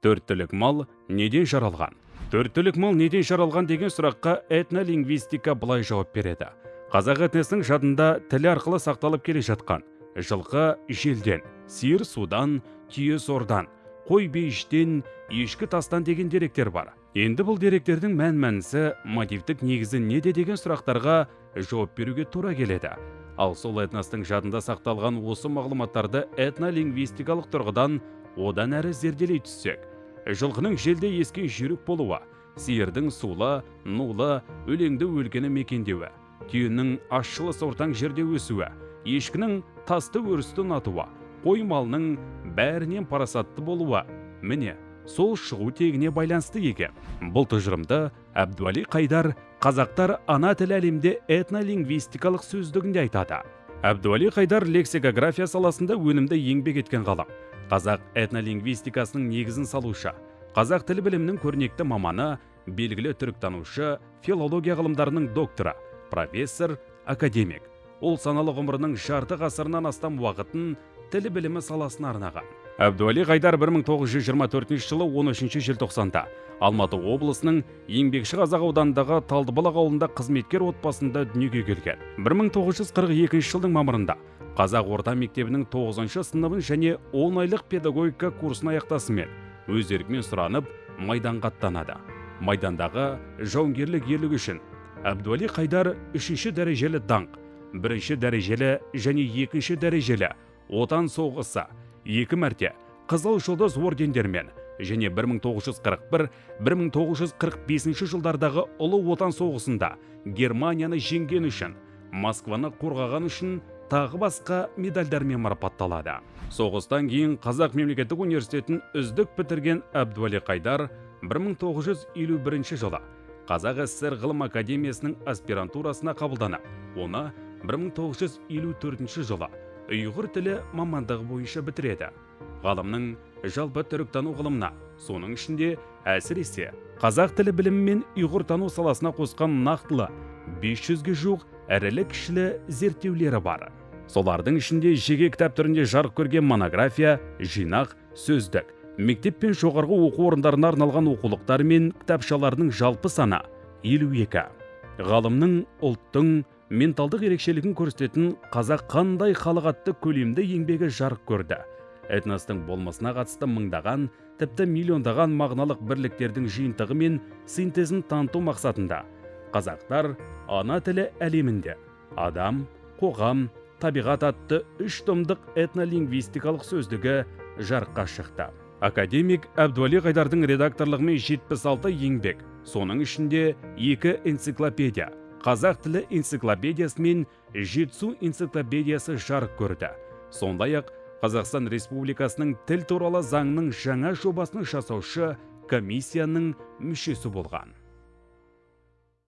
төрт түлік мал неден жаралған? Төрт түлік мал неден жаралған деген сұраққа этнолингвистика былай жауап береді. Қазақ этносының жадында тілі арқылы сақталып келе жатқан. Жылқы желден сиыр судан түйе сордан қой бейіштен ешкі тастан деген деректер бар. Енді бұл деректердің мән мәнісі мотивтік негізі неде деген сұрақтарға жауап беруге тура келеді. Ал сол этностың жадында сақталған осы мағлұматтарды этнолингвистикалық тұрғыдан одан әрі зерделей түссек жылқының желде ескен жүйрік болуы сиырдың сулы нулы өлеңді өлкені мекендеуі түйенің ащылы сортаң жерде өсуі ешкінің тасты өрісті ұнатуы қой малының бәрінен парасатты болуы. Міне сол шығу тегіне байланысты екен бұл тұжырымды әбдуәли қайдар қазақтар ана тіл әлемде этнолингвистикалық сөздігінде айтады. Әбдуәли қайдар лексикография саласында өнімді еңбек еткен ғалым. Қазақ этнолингвистикасының негізін салушы қазақ тіл білімінің көрнекті маманы белгілі түріктанушы филология ғылымдарының докторы профессор академик. Ол саналы ғұмырының жарты ғасырынан астам уақытын тіл білімі саласына арнаған. Әбдуәли қайдар 1924 жылы 13 желтоқсанда алматы облысының еңбекші қазақ ауданындағы талдыбалақ ауылында қызметкер отбасында дүниеге келген. 1942 жылдың мамырында қазақ орта мектебінің 9 сыныбын және 10 айлық педагогика курсын аяқтасымен өз еркімен сұранып майданға аттанады майдандағы жауынгерлік ерлігі үшін әбдуәли қайдар үшінші дәрежелі даңқ бірінші дәрежелі және екінші дәрежелі отан соғысы екі мәрте қызыл жұлдыз ордендермен және 1941-1945 жылдардағы ұлы отан соғысында германияны жеңген үшін москваны қорғаған үшін тағы басқа медальдармен марапатталады. Соғыстан кейін қазақ мемлекеттік университетін үздік бітірген әбдуәли қайдар 1951 жылы қазақ сср ғылым академиясының аспирантурасына қабылданып оны 1954 жылы ұйғыр тілі мамандығы бойынша бітіреді. Ғалымның жалпы түріктану ғылымына соның ішінде әсіресе қазақ тілі білімі мен ұйғыртану саласына қосқан нақтылы 500-ге жуық ірілі кішілі зерттеулері бар. Солардың ішінде жеке кітап түрінде жарық көрген монография жинақ сөздік мектеп пен жоғарғы оқу орындарына арналған оқулықтар мен кітапшаларының жалпы саны елу екі. Ғалымның ұлттың менталдық ерекшелігін көрсететін қазақ қандай халық атты көлемді еңбегі жарық көрді? Этностың болмысына қатысты мыңдаған тіпті миллиондаған мағыналық бірліктердің жиынтығы мен синтезін таныту мақсатында қазақтар ана тілі әлемінде адам қоғам табиғат атты үш томдық этнолингвистикалық сөздігі жарыққа шықты. Академик әбдуәли қайдардың редакторлығымен 76 еңбек соның ішінде екі энциклопедия қазақ тілі энциклопедиясы мен жетісу энциклопедиясы жарық көрді. Сондай ақ қазақстан республикасының тіл туралы заңның жаңа жобасын жасаушы комиссияның мүшесі болған.